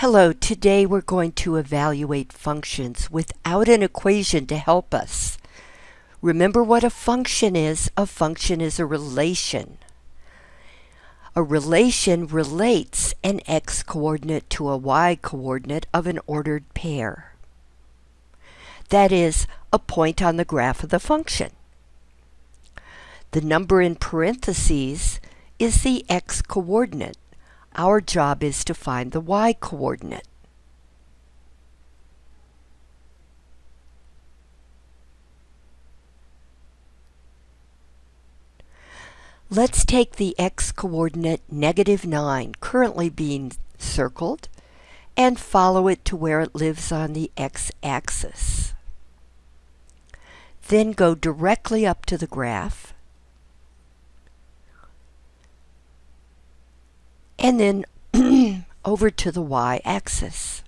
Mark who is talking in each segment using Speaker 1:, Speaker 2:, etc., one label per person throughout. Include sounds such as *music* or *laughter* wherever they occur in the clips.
Speaker 1: Hello, today we're going to evaluate functions without an equation to help us. Remember what a function is? A function is a relation. A relation relates an x-coordinate to a y-coordinate of an ordered pair. That is, a point on the graph of the function. The number in parentheses is the x-coordinate. Our job is to find the y-coordinate. Let's take the x-coordinate negative 9, currently being circled, and follow it to where it lives on the x-axis. Then go directly up to the graph and then *clears throat* over to the y-axis.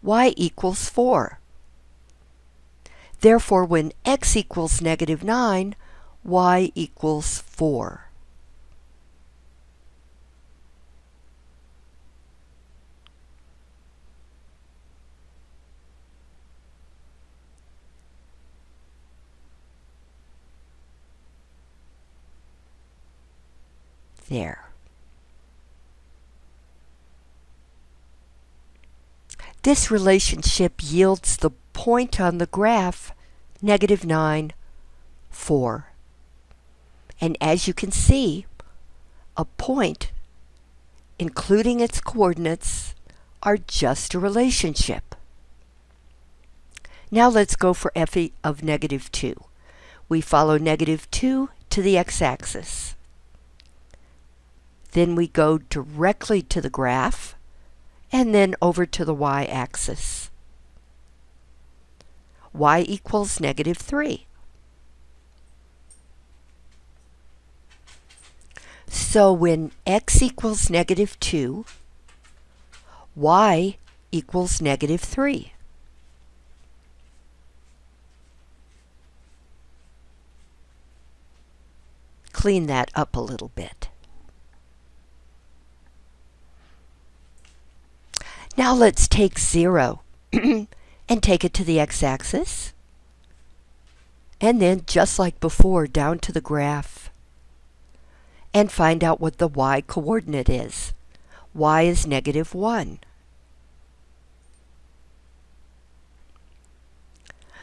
Speaker 1: y equals 4. Therefore, when x equals negative 9, y equals 4. there. This relationship yields the point on the graph, negative 9, 4. And as you can see, a point, including its coordinates, are just a relationship. Now let's go for f of negative 2. We follow negative 2 to the x-axis. Then we go directly to the graph and then over to the y-axis. y equals negative 3. So when x equals negative 2, y equals negative 3. Clean that up a little bit. Now let's take 0 *clears throat* and take it to the x-axis. And then, just like before, down to the graph. And find out what the y-coordinate is. y is negative 1.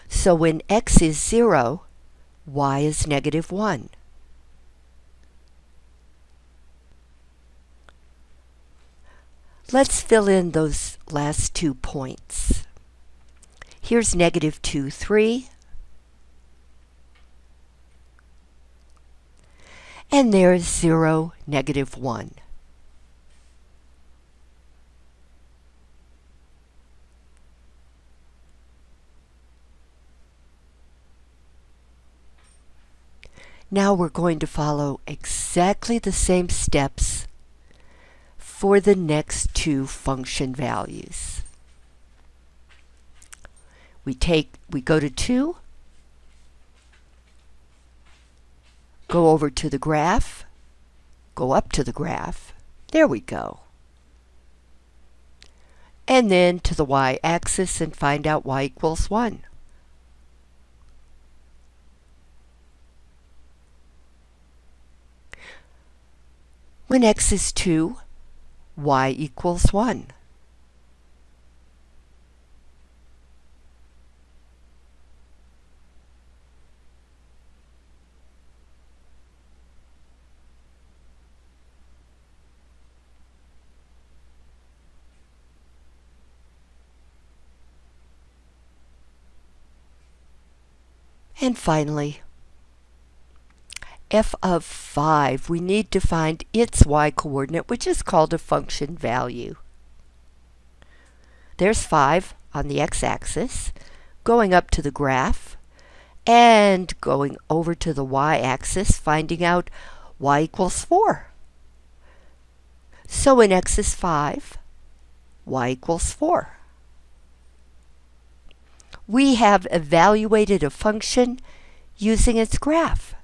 Speaker 1: So when x is 0, y is negative 1. Let's fill in those last two points. Here's negative 2, 3. And there's 0, negative 1. Now we're going to follow exactly the same steps for the next two function values. We take, we go to 2, go over to the graph, go up to the graph, there we go. And then to the y-axis and find out y equals 1. When x is 2, y equals 1. And finally, f of 5, we need to find its y-coordinate, which is called a function value. There's 5 on the x-axis, going up to the graph, and going over to the y-axis, finding out y equals 4. So when x is 5, y equals 4. We have evaluated a function using its graph.